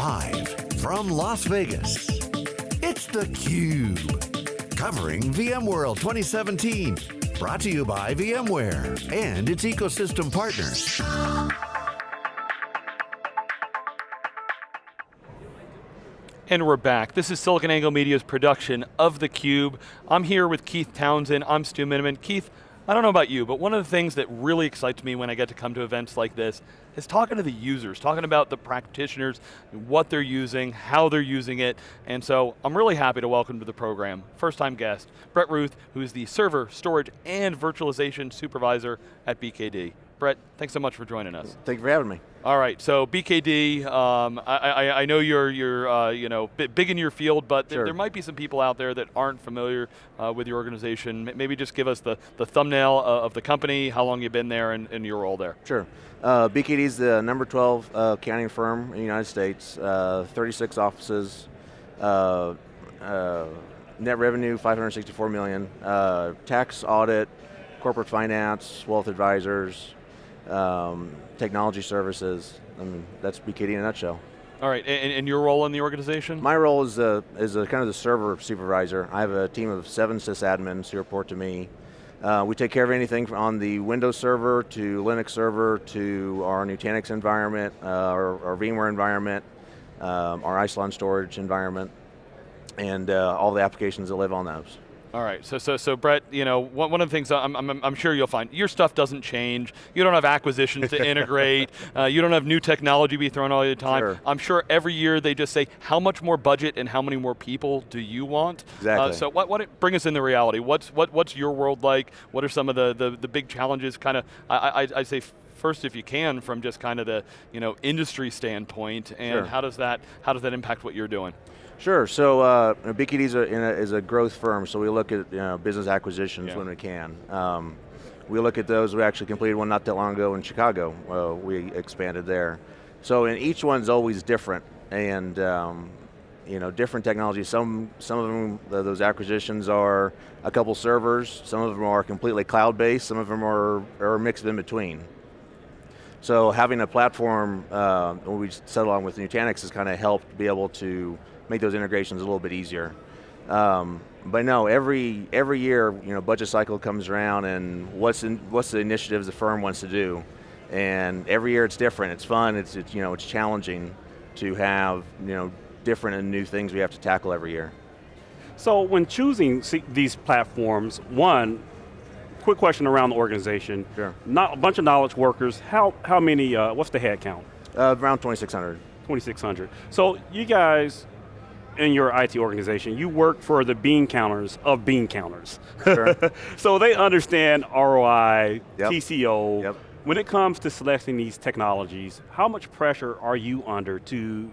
Live from Las Vegas, it's theCUBE. Covering VMworld 2017. Brought to you by VMware and its ecosystem partners. And we're back. This is SiliconANGLE Media's production of theCUBE. I'm here with Keith Townsend, I'm Stu Miniman. Keith, I don't know about you, but one of the things that really excites me when I get to come to events like this is talking to the users, talking about the practitioners, what they're using, how they're using it, and so I'm really happy to welcome to the program, first time guest, Brett Ruth, who is the server, storage, and virtualization supervisor at BKD. Brett, thanks so much for joining us. Thank you for having me. All right, so BKD, um, I, I, I, know you're, you're uh, you know, big in your field, but sure. there might be some people out there that aren't familiar uh, with your organization. Maybe just give us the, the thumbnail uh, of the company, how long you've been there, and, and your role there. Sure. Uh, BKD is the number 12 uh, accounting firm in the United States, uh, 36 offices, net revenue 564 million, tax audit, corporate finance, wealth advisors, um, technology services. I mean, that's BKD in a nutshell. All right, and, and, your role in the organization? My role is, a, is a kind of the server supervisor. I have a team of seven sysadmins who report to me. Uh, we take care of anything on the Windows server to Linux server to our Nutanix environment, uh, our, our, VMware environment, um, our Isilon storage environment, and uh, all the applications that live on those. All right, so so so Brett, you know, one, one of the things I'm, I'm, I'm, sure you'll find, your stuff doesn't change. You don't have acquisitions to integrate. Uh, you don't have new technology be thrown all the time. Sure. I'm sure every year they just say, how much more budget and how many more people do you want? Exactly. Uh, so what, what, bring us into reality. What's what, what's your world like? What are some of the the, the big challenges? Kind of, I, I, I say first if you can from just kind of the you know industry standpoint and sure. how does that how does that impact what you're doing? Sure, so uh, BKD is a, is a, growth firm, so we look at you know, business acquisitions yeah. when we can. Um, we look at those, we actually completed one not that long ago in Chicago, uh, we expanded there. So in each one's always different, and um, you know, different technologies. Some, some of them, those acquisitions are a couple servers, some of them are completely cloud-based, some of them are, are a mix in between. So having a platform, uh, when we settled on with Nutanix has kind of helped be able to make those integrations a little bit easier. Um, but no, every every year, you know, budget cycle comes around, and what's in, what's the initiatives the firm wants to do, and every year it's different. It's fun. It's, it's you know it's challenging to have you know different and new things we have to tackle every year. So when choosing these platforms, one, quick question around the organization. Sure. Not a bunch of knowledge workers. How how many? Uh, what's the head count? Uh, around 2,600. 2,600. So you guys in your IT organization, you work for the bean counters of bean counters. Sure. so they understand ROI, yep. TCO. Yep. When it comes to selecting these technologies, how much pressure are you under to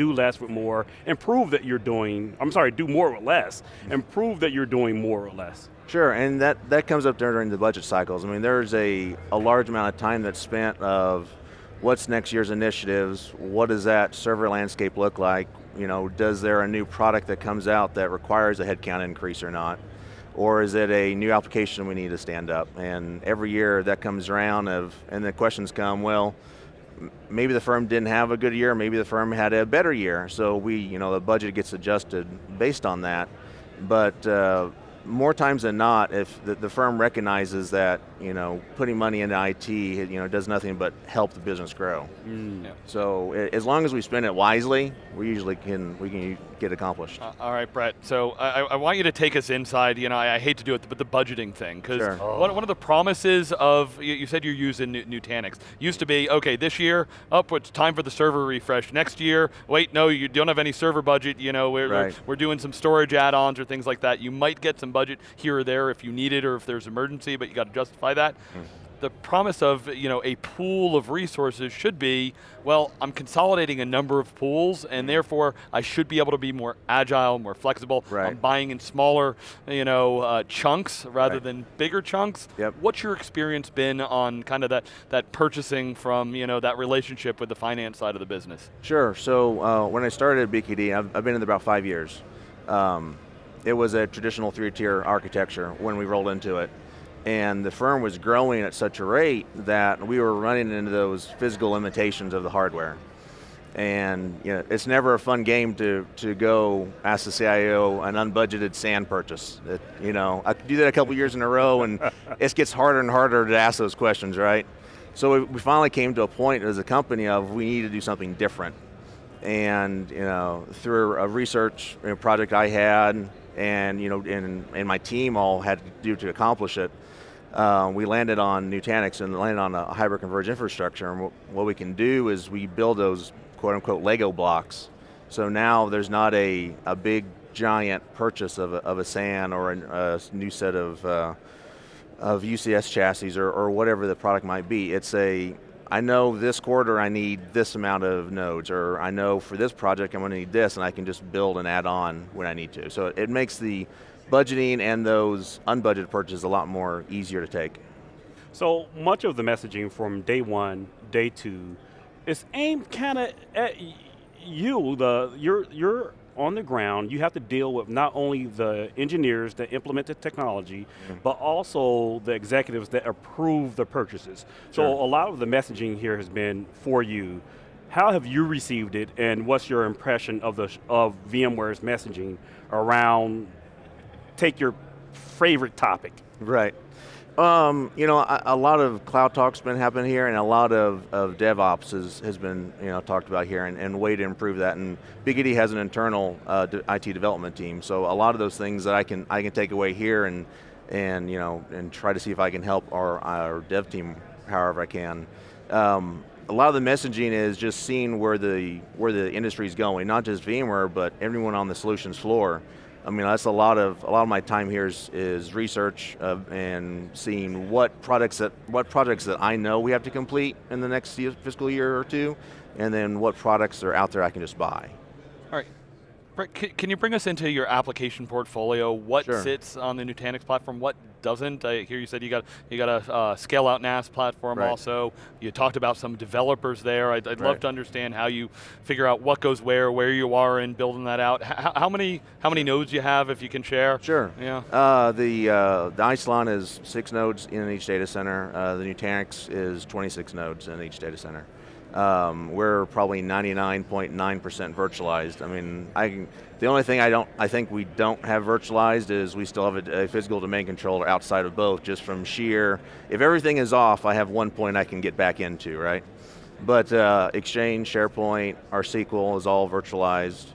do less with more, and prove that you're doing, I'm sorry, do more with less, and prove that you're doing more or less? Sure, and that, that comes up during the budget cycles. I mean, there's a, a large amount of time that's spent of what's next year's initiatives, what does that server landscape look like, you know, does there a new product that comes out that requires a headcount increase or not? Or is it a new application we need to stand up? And every year that comes around of, and the questions come, well, maybe the firm didn't have a good year, maybe the firm had a better year. So we, you know, the budget gets adjusted based on that. But uh, more times than not, if the, the, firm recognizes that you know putting money into IT you know does nothing but help the business grow. Mm. Yeah. So as long as we spend it wisely, we usually can we can get accomplished. Uh, all right, Brett. So I, I, want you to take us inside. You know, I, I, hate to do it, but the budgeting thing because sure. oh. one, one of the promises of you, you said you're using Nutanix used to be okay this year up oh, it's time for the server refresh. Next year, wait no you don't have any server budget. You know we're right. we're doing some storage add-ons or things like that. You might get some budget here or there if you need it or if there's emergency, but you got to justify that. Mm the promise of you know a pool of resources should be, well, I'm consolidating a number of pools, and therefore I should be able to be more agile, more flexible. Right. I'm buying in smaller, you know, uh, chunks rather right. than bigger chunks. Yep. What's your experience been on kind of that that purchasing from you know that relationship with the finance side of the business? Sure. So uh, when I started at BKD, I've, I've been in there about five years. Um, it was a traditional three-tier architecture when we rolled into it. And the firm was growing at such a rate that we were running into those physical limitations of the hardware. And you know, it's never a fun game to, to go ask the CIO an unbudgeted SAN purchase. It, you know, I do that a couple years in a row and it gets harder and harder to ask those questions, right? So we, we finally came to a point as a company of we need to do something different. And you know, through a research project I had, and you know, and, and my team all had to do to accomplish it, uh, we landed on Nutanix and landed on a hyper-converged infrastructure. And what we can do is we build those quote unquote Lego blocks. So now there's not a, a big giant purchase of a, of a SAN or a, a new set of, uh, of UCS chassis or, or whatever the product might be. It's a, I know this quarter I need this amount of nodes, or I know for this project I'm going to need this, and I can just build and add on when I need to. So it makes the budgeting and those unbudgeted purchases a lot more easier to take. So much of the messaging from day one, day two, is aimed kind of at you, the you're you're on the ground, you have to deal with not only the engineers that implement the technology, mm. but also the executives that approve the purchases. Sure. So a lot of the messaging here has been for you. How have you received it, and what's your impression of the of VMware's messaging around take your favorite topic. Right. Um, you know, a, a, lot of cloud talk's been happening here, and a lot of, of DevOps has, has been you know talked about here, and, and way to improve that. And BKD has an internal uh, IT development team, so a lot of those things that I can I can take away here and and you know and try to see if I can help our, our dev team however I can. Um, a lot of the messaging is just seeing where the where the industry is going, not just VMware, but everyone on the solutions floor. I mean, that's a lot of a lot of my time here is, is research uh, and seeing what products that what projects that I know we have to complete in the next fiscal year or two, and then what products are out there I can just buy. All right. Can you bring us into your application portfolio? What sure. sits on the Nutanix platform? What doesn't? I hear you said you got you got a uh, scale out NAS platform right. also. You talked about some developers there. I'd, I'd right. love to understand how you figure out what goes where, where you are in building that out. How, how many how many nodes you have, if you can share? Sure. Yeah. Uh, the uh, the Isilon is six nodes in each data center. Uh, the Nutanix is 26 nodes in each data center. Um, we're probably 99.9% virtualized. I mean, I the only thing I don't, I think we don't have virtualized is we still have a, a, physical domain controller outside of both, just from sheer. If everything is off, I have one point I can get back into, right? But uh, Exchange, SharePoint, our SQL is all virtualized.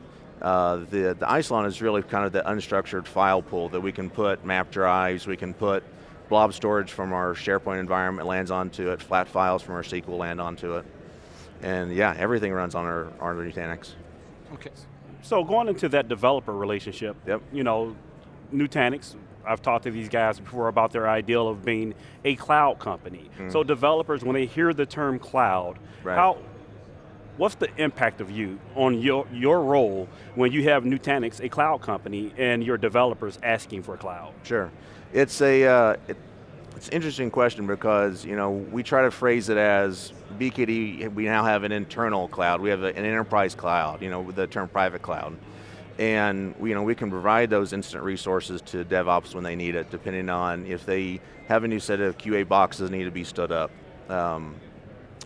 Uh, the the Isilon is really kind of the unstructured file pool that we can put map drives, we can put blob storage from our SharePoint environment lands onto it, flat files from our SQL land onto it. And yeah, everything runs on our, our Nutanix. Okay. So going into that developer relationship, yep. you know, Nutanix, I've talked to these guys before about their ideal of being a cloud company. Mm. So developers, when they hear the term cloud, right. how, what's the impact of you on your, your role when you have Nutanix, a cloud company, and your developers asking for cloud? Sure. It's a, uh, it, it's an interesting question because you know we try to phrase it as BKD. We now have an internal cloud. We have a, an enterprise cloud. You know, with the term private cloud, and we, you know we can provide those instant resources to DevOps when they need it, depending on if they have a new set of QA boxes need to be stood up. Um,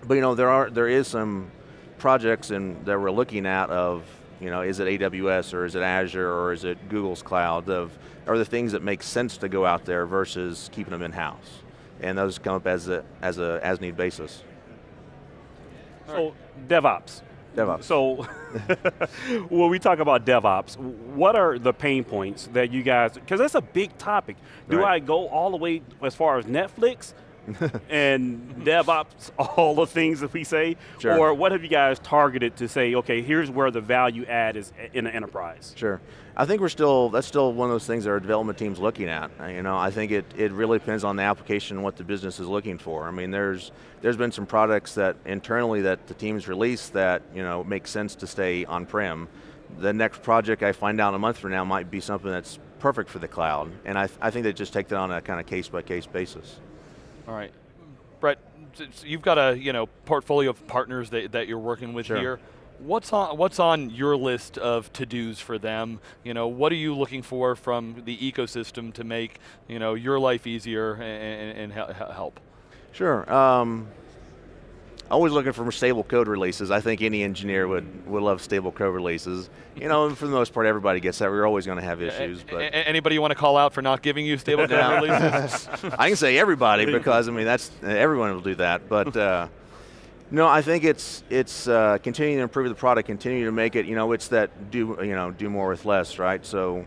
but you know there are there is some projects in, that we're looking at of you know, is it AWS or is it Azure or is it Google's cloud? Of, are the things that make sense to go out there versus keeping them in-house? And those come up as a, as a as-need basis. So, DevOps. DevOps. So, when we talk about DevOps, what are the pain points that you guys, because that's a big topic. Do right. I go all the way as far as Netflix? and DevOps, all the things that we say? Sure. Or what have you guys targeted to say, okay, here's where the value add is in an enterprise? Sure. I think we're still, that's still one of those things that our development team's looking at. Uh, you know, I think it, it really depends on the application and what the business is looking for. I mean, there's, there's been some products that internally that the team's released that, you know, make sense to stay on-prem. The next project I find out a month from now might be something that's perfect for the cloud. And I, th I think they just take that on a kind of case-by-case -case basis. All right. Brett, you've got a you know portfolio of partners that, that you're working with sure. here. What's on what's on your list of to-dos for them? You know, what are you looking for from the ecosystem to make you know your life easier and, and, and help? Sure. Um, always looking for stable code releases. I think any engineer would, would love stable code releases. You know, for the most part, everybody gets that. We're always going to have issues. A- but anybody you want to call out for not giving you stable code releases? I can say everybody because I mean that's everyone will do that. But uh, no, I think it's it's uh, continuing to improve the product, continue to make it. You know, it's that do you know do more with less, right? So.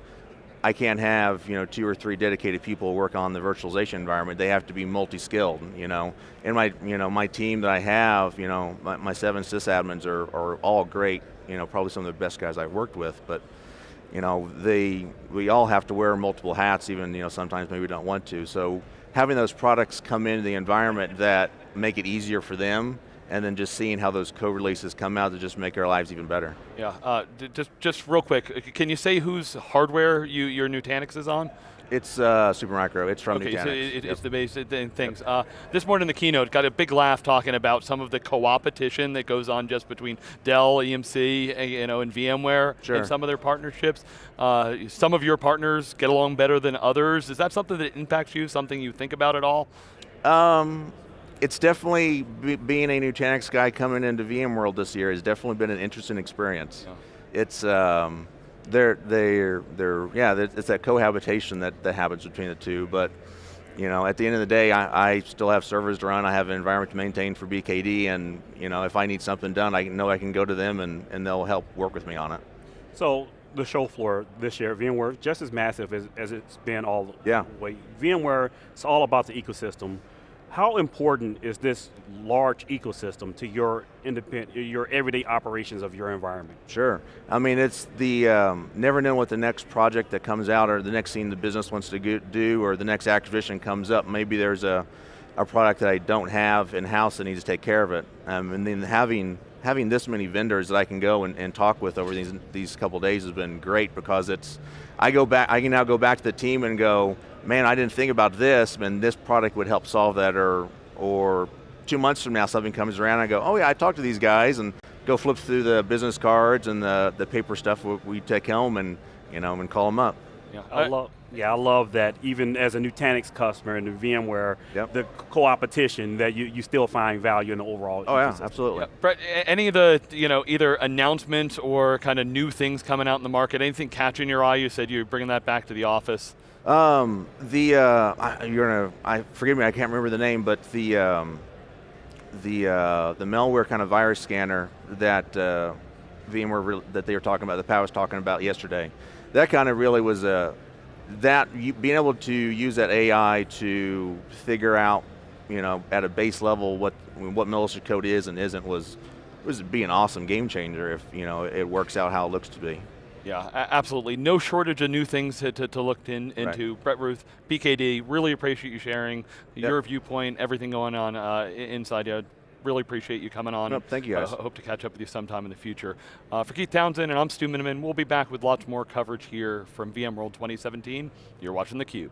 I can't have you know two or three dedicated people work on the virtualization environment. They have to be multi-skilled, you know. And my you know my team that I have, you know, my, my seven sysadmins are, are all great. You know, probably some of the best guys I've worked with. But you know, they we all have to wear multiple hats. Even you know sometimes maybe we don't want to. So having those products come into the environment that make it easier for them and then just seeing how those code releases come out to just make our lives even better. Yeah, uh, d- just just real quick, uh, can you say whose hardware you, your Nutanix is on? It's uh, Supermicro. It's from okay, Nutanix. so it, Yep. it's the base th- things. Uh, this morning in the keynote, got a big laugh talking about some of the co-opetition that goes on just between Dell, EMC, you know, and VMware, Sure. and some of their partnerships. Uh, some of your partners get along better than others. Is that something that impacts you? Something you think about at all? Um, it's definitely be, being a Nutanix guy coming into VMworld this year has definitely been an interesting experience. It's um, they're they're they're yeah, it's that cohabitation that that happens between the two. But you know, at the end of the day, I, I still have servers to run. I have an environment to maintain for BKD, and you know, if I need something done, I know I can go to them, and, and they'll help work with me on it. So the show floor this year, VMware, just as massive as, as it's been all Yeah. the way. VMware, it's all about the ecosystem. How important is this large ecosystem to your independent, your everyday operations of your environment? Sure. I mean, it's the um, never know what the next project that comes out or the next thing the business wants to do or the next acquisition comes up. Maybe there's a, a product that I don't have in-house that needs to take care of it. Um, and then having having this many vendors that I can go and, and talk with over these these couple days has been great because it's I go back I can now go back to the team and go, man, I didn't think about this, and this product would help solve that or or two months from now something comes around I go, oh yeah, I talked to these guys and go flip through the business cards and the, the paper stuff we- we take home and you know and call them up. Yeah, I love, yeah, I love that. Even as a Nutanix customer in the VMware, Yep. the co-opetition that you, you still find value in the overall. Oh yeah, absolutely. Yeah, Brett, any of the, you know, either announcements or kind of new things coming out in the market, anything catching your eye? You said you're bringing that back to the office. Um, the uh, I, you're gonna I forgive me, I can't remember the name, but the um, the uh, the malware kind of virus scanner that uh, VMware that they were talking about, that Pat was talking about yesterday. That kind of really was a that you, being able to use that AI to figure out, you know, at a base level what what malicious code is and isn't was was be an awesome game changer if you know it works out how it looks to be. Yeah, absolutely. No shortage of new things to, to, to look in, into. Brett Ruth, BKD, really appreciate you sharing your viewpoint, everything going on uh, inside you. Really appreciate you coming on. Nope, thank you, guys. Uh, hope to catch up with you sometime in the future. Uh, for Keith Townsend and I'm Stu Miniman, we'll be back with lots more coverage here from VMworld 2017. You're watching theCUBE.